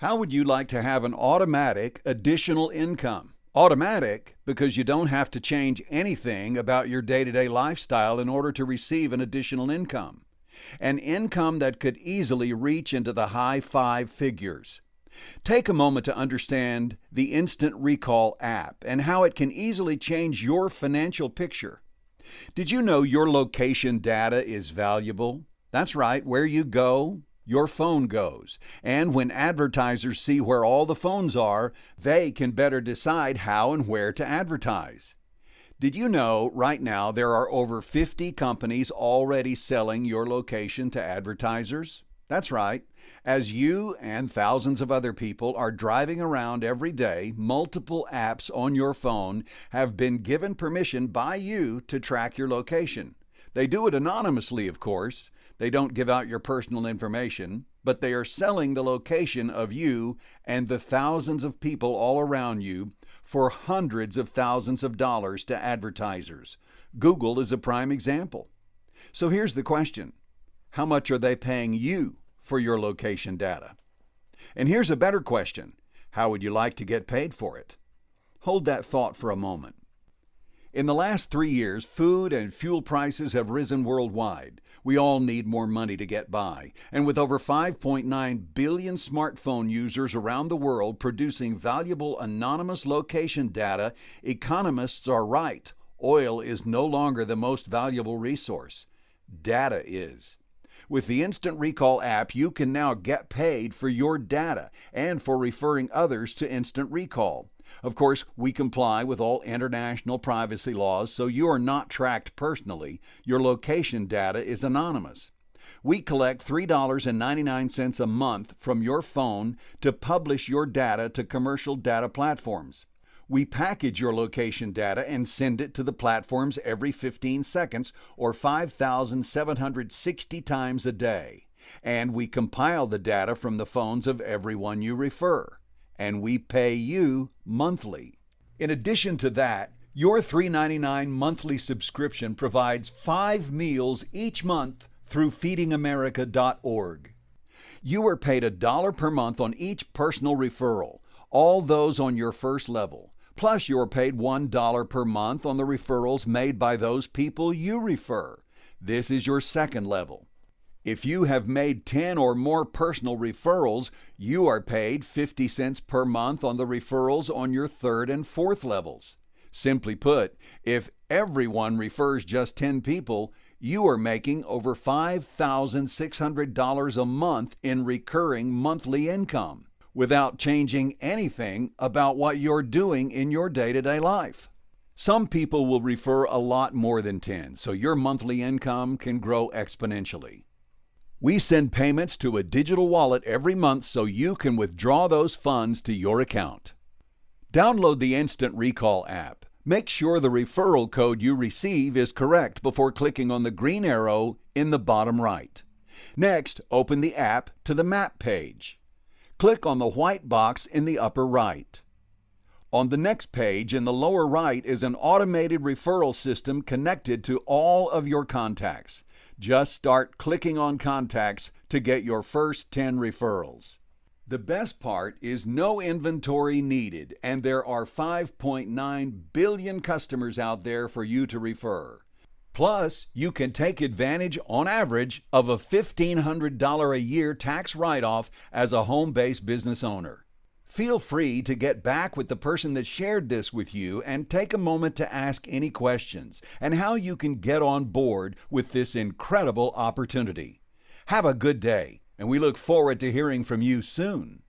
How would you like to have an automatic additional income? Automatic because you don't have to change anything about your day to day lifestyle in order to receive an additional income. An income that could easily reach into the high five figures. Take a moment to understand the Instant Recall app and how it can easily change your financial picture. Did you know your location data is valuable? That's right, where you go, your phone goes. And when advertisers see where all the phones are, they can better decide how and where to advertise. Did you know right now there are over 50 companies already selling your location to advertisers? That's right. As you and thousands of other people are driving around every day, multiple apps on your phone have been given permission by you to track your location. They do it anonymously, of course. They don't give out your personal information, but they are selling the location of you and the thousands of people all around you for hundreds of thousands of dollars to advertisers. Google is a prime example. So here's the question How much are they paying you for your location data? And here's a better question How would you like to get paid for it? Hold that thought for a moment. In the last three years, food and fuel prices have risen worldwide. We all need more money to get by. And with over 5.9 billion smartphone users around the world producing valuable anonymous location data, economists are right. Oil is no longer the most valuable resource. Data is. With the Instant Recall app, you can now get paid for your data and for referring others to Instant Recall. Of course, we comply with all international privacy laws, so you are not tracked personally. Your location data is anonymous. We collect $3.99 a month from your phone to publish your data to commercial data platforms. We package your location data and send it to the platforms every 15 seconds or 5,760 times a day. And we compile the data from the phones of everyone you refer and we pay you monthly. In addition to that, your $3.99 monthly subscription provides five meals each month through feedingamerica.org. You are paid a dollar per month on each personal referral, all those on your first level. Plus, you are paid $1 per month on the referrals made by those people you refer. This is your second level. If you have made 10 or more personal referrals, you are paid 50 cents per month on the referrals on your third and fourth levels. Simply put, if everyone refers just 10 people, you are making over $5,600 a month in recurring monthly income without changing anything about what you're doing in your day to day life. Some people will refer a lot more than 10, so your monthly income can grow exponentially. We send payments to a digital wallet every month so you can withdraw those funds to your account. Download the Instant Recall app. Make sure the referral code you receive is correct before clicking on the green arrow in the bottom right. Next, open the app to the map page. Click on the white box in the upper right. On the next page in the lower right is an automated referral system connected to all of your contacts. Just start clicking on contacts to get your first 10 referrals. The best part is no inventory needed, and there are 5.9 billion customers out there for you to refer. Plus, you can take advantage, on average, of a $1,500 a year tax write off as a home based business owner. Feel free to get back with the person that shared this with you and take a moment to ask any questions and how you can get on board with this incredible opportunity. Have a good day, and we look forward to hearing from you soon.